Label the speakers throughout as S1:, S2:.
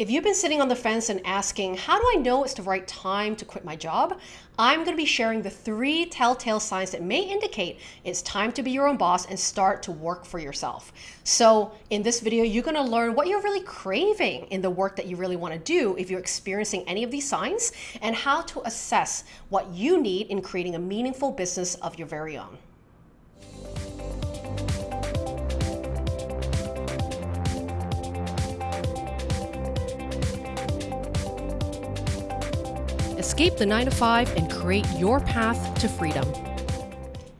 S1: If you've been sitting on the fence and asking, how do I know it's the right time to quit my job? I'm going to be sharing the three telltale signs that may indicate it's time to be your own boss and start to work for yourself. So in this video, you're going to learn what you're really craving in the work that you really want to do if you're experiencing any of these signs and how to assess what you need in creating a meaningful business of your very own. Escape the 9 to 5 and create your path to freedom.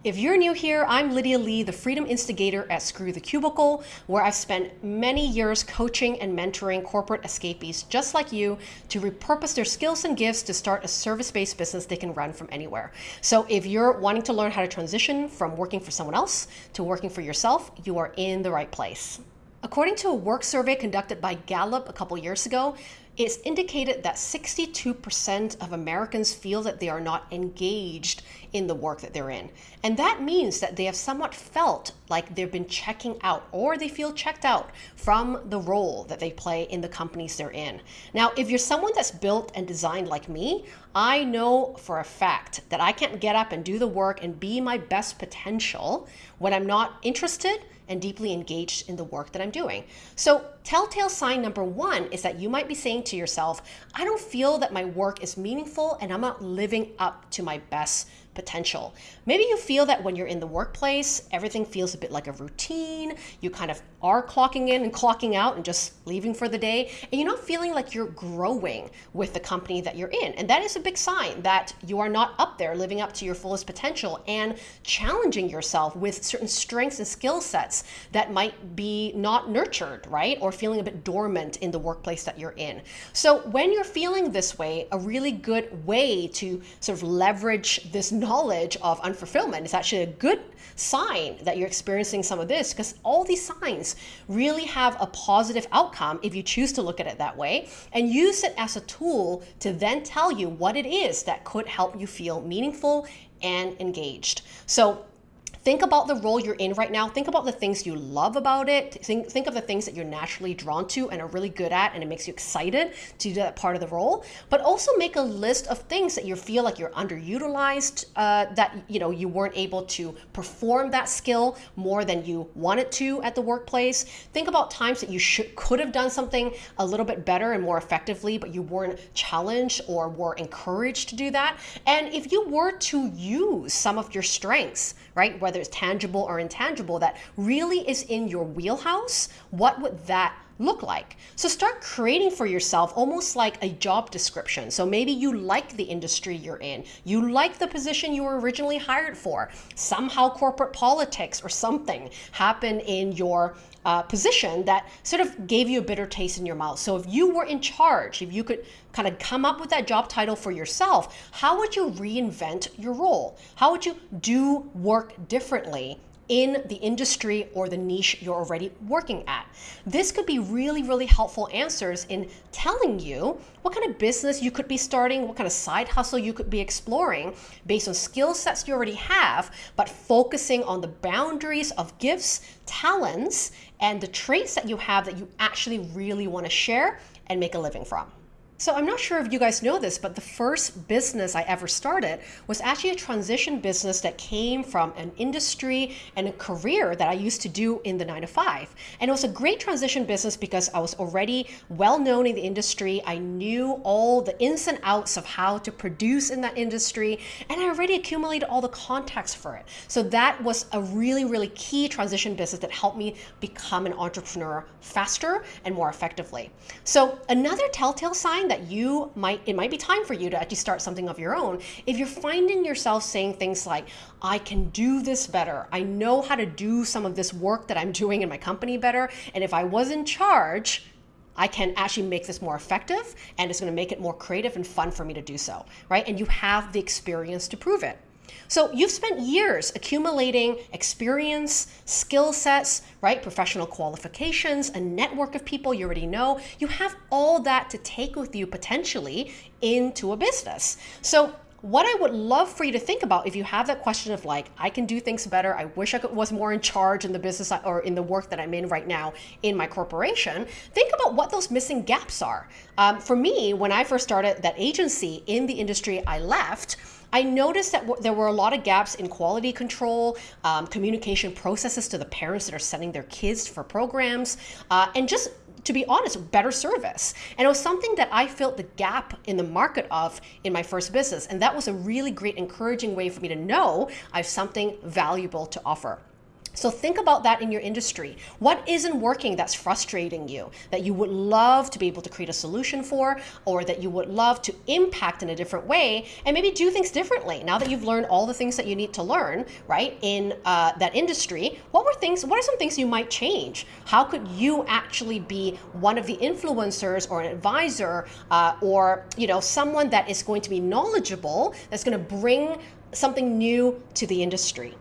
S1: If you're new here, I'm Lydia Lee, the freedom instigator at Screw the Cubicle, where I've spent many years coaching and mentoring corporate escapees just like you to repurpose their skills and gifts to start a service-based business they can run from anywhere. So if you're wanting to learn how to transition from working for someone else to working for yourself, you are in the right place. According to a work survey conducted by Gallup a couple years ago, it's indicated that 62% of Americans feel that they are not engaged in the work that they're in. And that means that they have somewhat felt like they've been checking out or they feel checked out from the role that they play in the companies they're in. Now, if you're someone that's built and designed like me, I know for a fact that I can't get up and do the work and be my best potential when I'm not interested and deeply engaged in the work that I'm doing. So telltale sign number one is that you might be saying to yourself, I don't feel that my work is meaningful and I'm not living up to my best potential. Maybe you feel that when you're in the workplace, everything feels a bit like a routine. You kind of are clocking in and clocking out and just leaving for the day, and you're not feeling like you're growing with the company that you're in. And that is a big sign that you are not up there living up to your fullest potential and challenging yourself with certain strengths and skill sets that might be not nurtured, right? Or feeling a bit dormant in the workplace that you're in. So when you're feeling this way, a really good way to sort of leverage this knowledge of unfulfillment is actually a good sign that you're experiencing some of this because all these signs really have a positive outcome if you choose to look at it that way and use it as a tool to then tell you what it is that could help you feel meaningful and engaged. So Think about the role you're in right now. Think about the things you love about it. Think, think of the things that you're naturally drawn to and are really good at and it makes you excited to do that part of the role. But also make a list of things that you feel like you're underutilized, uh, that you know you weren't able to perform that skill more than you wanted to at the workplace. Think about times that you should could have done something a little bit better and more effectively, but you weren't challenged or were encouraged to do that. And if you were to use some of your strengths, right? whether it's tangible or intangible, that really is in your wheelhouse, what would that look like? So start creating for yourself almost like a job description. So maybe you like the industry you're in, you like the position you were originally hired for. Somehow corporate politics or something happened in your uh, position that sort of gave you a bitter taste in your mouth. So if you were in charge, if you could kind of come up with that job title for yourself, how would you reinvent your role? How would you do work differently in the industry or the niche you're already working at. This could be really, really helpful answers in telling you what kind of business you could be starting, what kind of side hustle you could be exploring based on skill sets you already have, but focusing on the boundaries of gifts, talents, and the traits that you have that you actually really want to share and make a living from. So I'm not sure if you guys know this, but the first business I ever started was actually a transition business that came from an industry and a career that I used to do in the nine to five. And it was a great transition business because I was already well known in the industry. I knew all the ins and outs of how to produce in that industry, and I already accumulated all the contacts for it. So that was a really, really key transition business that helped me become an entrepreneur faster and more effectively. So another telltale sign that you might, it might be time for you to actually start something of your own. If you're finding yourself saying things like, I can do this better. I know how to do some of this work that I'm doing in my company better. And if I was in charge, I can actually make this more effective and it's going to make it more creative and fun for me to do so, right? And you have the experience to prove it. So you've spent years accumulating experience, skill sets, right? Professional qualifications, a network of people you already know. You have all that to take with you potentially into a business. So what I would love for you to think about if you have that question of like, I can do things better. I wish I was more in charge in the business or in the work that I'm in right now in my corporation. Think about what those missing gaps are. Um, for me, when I first started that agency in the industry I left, I noticed that there were a lot of gaps in quality control, um, communication processes to the parents that are sending their kids for programs, uh, and just to be honest, better service. And it was something that I felt the gap in the market of in my first business. And that was a really great encouraging way for me to know I have something valuable to offer. So think about that in your industry. What isn't working that's frustrating you, that you would love to be able to create a solution for, or that you would love to impact in a different way, and maybe do things differently. Now that you've learned all the things that you need to learn, right, in uh, that industry, what were things, what are some things you might change? How could you actually be one of the influencers or an advisor uh, or, you know, someone that is going to be knowledgeable, that's going to bring something new to the industry?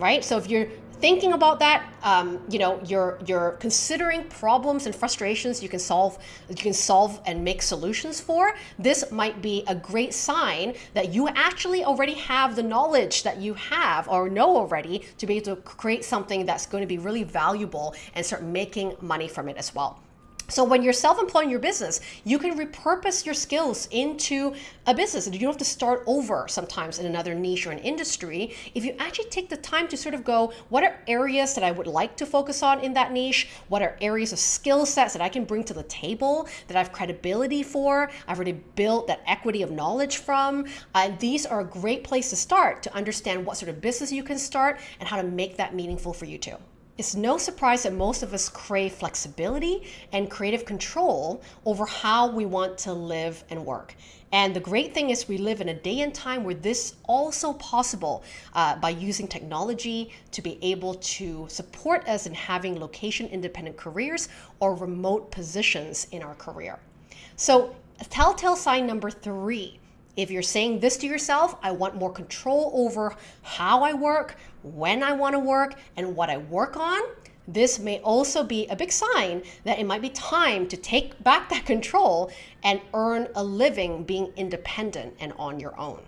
S1: right? So if you're thinking about that, um, you know, you're you're considering problems and frustrations you can solve, you can solve and make solutions for. This might be a great sign that you actually already have the knowledge that you have or know already to be able to create something that's going to be really valuable and start making money from it as well. So when you're self-employed in your business, you can repurpose your skills into a business. You don't have to start over sometimes in another niche or an industry. If you actually take the time to sort of go, what are areas that I would like to focus on in that niche? What are areas of skill sets that I can bring to the table that I have credibility for? I've already built that equity of knowledge from. And these are a great place to start to understand what sort of business you can start and how to make that meaningful for you too. It's no surprise that most of us crave flexibility and creative control over how we want to live and work. And the great thing is we live in a day and time where this also possible uh, by using technology to be able to support us in having location independent careers or remote positions in our career. So telltale sign number three if you're saying this to yourself, I want more control over how I work, when I want to work, and what I work on, this may also be a big sign that it might be time to take back that control and earn a living being independent and on your own.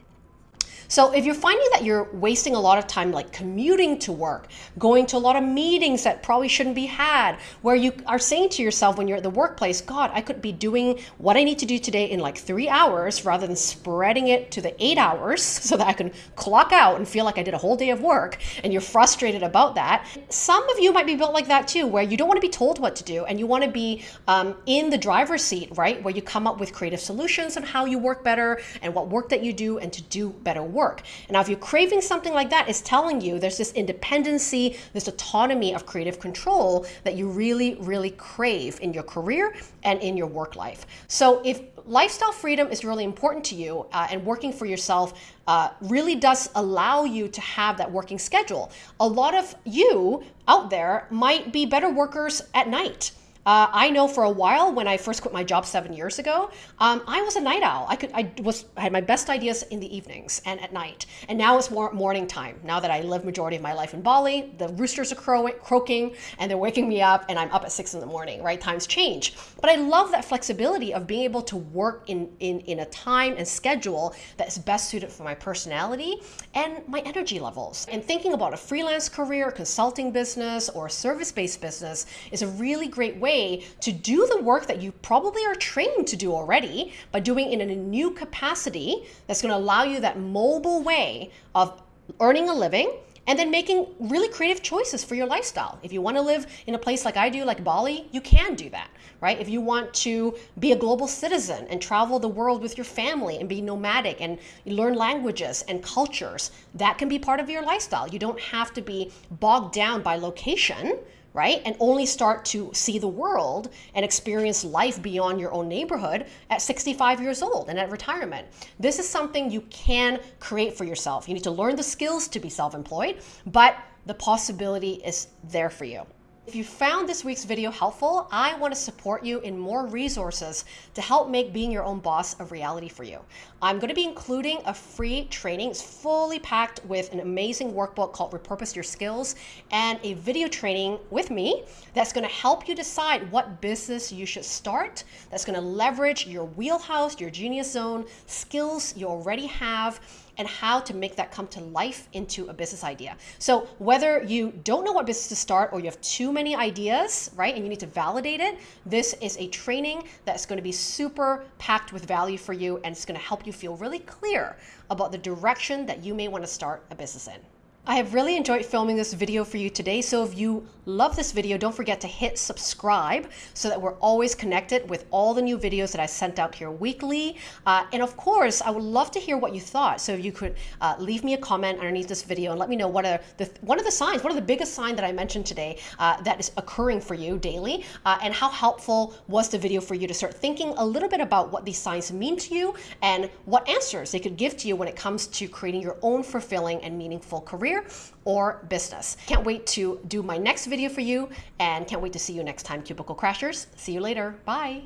S1: So if you're finding that you're wasting a lot of time like commuting to work, going to a lot of meetings that probably shouldn't be had, where you are saying to yourself when you're at the workplace, God, I could be doing what I need to do today in like three hours rather than spreading it to the eight hours so that I can clock out and feel like I did a whole day of work and you're frustrated about that. Some of you might be built like that too, where you don't want to be told what to do and you want to be um, in the driver's seat, right? Where you come up with creative solutions on how you work better and what work that you do and to do better work. And now, if you're craving something like that, it's telling you there's this independency, this autonomy of creative control that you really, really crave in your career and in your work life. So if lifestyle freedom is really important to you uh, and working for yourself uh, really does allow you to have that working schedule. A lot of you out there might be better workers at night. Uh, I know for a while when I first quit my job seven years ago, um, I was a night owl. I could I was I had my best ideas in the evenings and at night, and now it's more morning time. Now that I live majority of my life in Bali, the roosters are crow croaking and they're waking me up, and I'm up at six in the morning. Right, times change, but I love that flexibility of being able to work in in in a time and schedule that is best suited for my personality and my energy levels. And thinking about a freelance career, consulting business, or service-based business is a really great way way to do the work that you probably are trained to do already, by doing it in a new capacity that's going to allow you that mobile way of earning a living and then making really creative choices for your lifestyle. If you want to live in a place like I do, like Bali, you can do that, right? If you want to be a global citizen and travel the world with your family and be nomadic and learn languages and cultures, that can be part of your lifestyle. You don't have to be bogged down by location right? And only start to see the world and experience life beyond your own neighborhood at 65 years old and at retirement. This is something you can create for yourself. You need to learn the skills to be self employed, but the possibility is there for you. If you found this week's video helpful, I want to support you in more resources to help make being your own boss a reality for you. I'm going to be including a free training. It's fully packed with an amazing workbook called Repurpose Your Skills and a video training with me that's going to help you decide what business you should start, that's going to leverage your wheelhouse, your genius zone, skills you already have and how to make that come to life into a business idea. So whether you don't know what business to start or you have too many ideas, right, and you need to validate it, this is a training that's going to be super packed with value for you and it's going to help you feel really clear about the direction that you may want to start a business in. I have really enjoyed filming this video for you today. So if you love this video, don't forget to hit subscribe so that we're always connected with all the new videos that I sent out here weekly. Uh, and of course, I would love to hear what you thought. So if you could uh, leave me a comment underneath this video and let me know what are the one of the signs, what are the biggest sign that I mentioned today uh, that is occurring for you daily, uh, and how helpful was the video for you to start thinking a little bit about what these signs mean to you and what answers they could give to you when it comes to creating your own fulfilling and meaningful career career or business. Can't wait to do my next video for you and can't wait to see you next time, Cubicle Crashers. See you later. Bye.